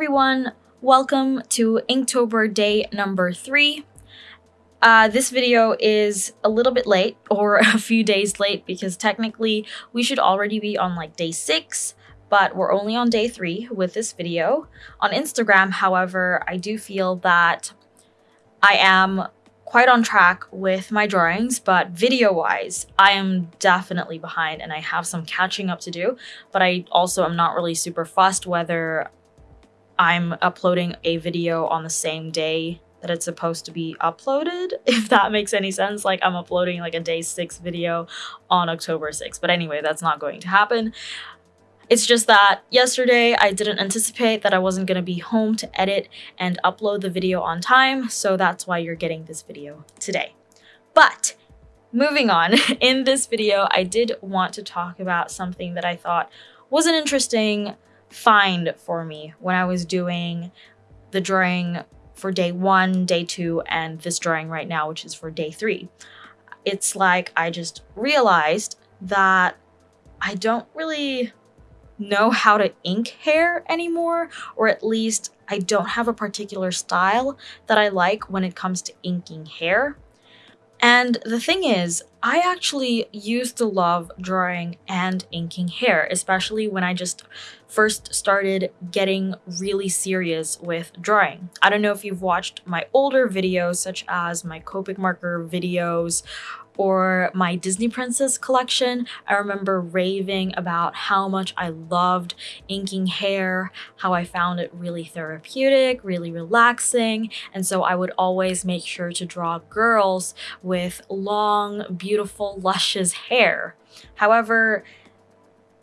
Everyone, welcome to Inktober day number three. Uh, this video is a little bit late or a few days late because technically we should already be on like day six, but we're only on day three with this video. On Instagram, however, I do feel that I am quite on track with my drawings, but video-wise, I am definitely behind and I have some catching up to do, but I also am not really super fussed whether I'm uploading a video on the same day that it's supposed to be uploaded, if that makes any sense. Like I'm uploading like a day six video on October 6th. But anyway, that's not going to happen. It's just that yesterday I didn't anticipate that I wasn't going to be home to edit and upload the video on time. So that's why you're getting this video today. But moving on, in this video, I did want to talk about something that I thought was an interesting find for me when I was doing the drawing for day one, day two, and this drawing right now, which is for day three. It's like I just realized that I don't really know how to ink hair anymore, or at least I don't have a particular style that I like when it comes to inking hair. And the thing is, I actually used to love drawing and inking hair, especially when I just first started getting really serious with drawing. I don't know if you've watched my older videos, such as my Copic marker videos or my Disney Princess collection, I remember raving about how much I loved inking hair, how I found it really therapeutic, really relaxing, and so I would always make sure to draw girls with long, beautiful, luscious hair. However,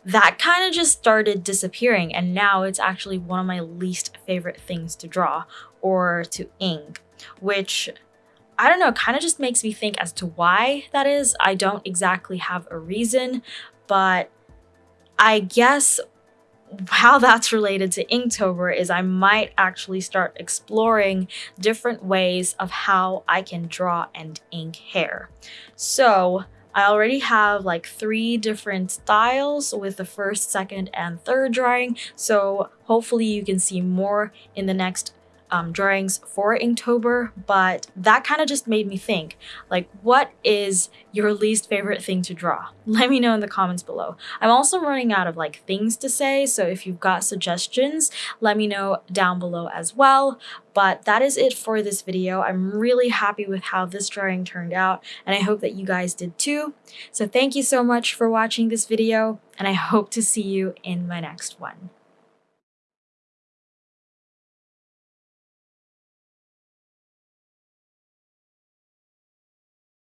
that kind of just started disappearing and now it's actually one of my least favorite things to draw or to ink, which I don't know, kind of just makes me think as to why that is. I don't exactly have a reason, but I guess how that's related to Inktober is I might actually start exploring different ways of how I can draw and ink hair. So I already have like three different styles with the first, second, and third drawing. So hopefully you can see more in the next um, drawings for Inktober, but that kind of just made me think, like, what is your least favorite thing to draw? Let me know in the comments below. I'm also running out of like things to say, so if you've got suggestions, let me know down below as well. But that is it for this video. I'm really happy with how this drawing turned out, and I hope that you guys did too. So thank you so much for watching this video, and I hope to see you in my next one.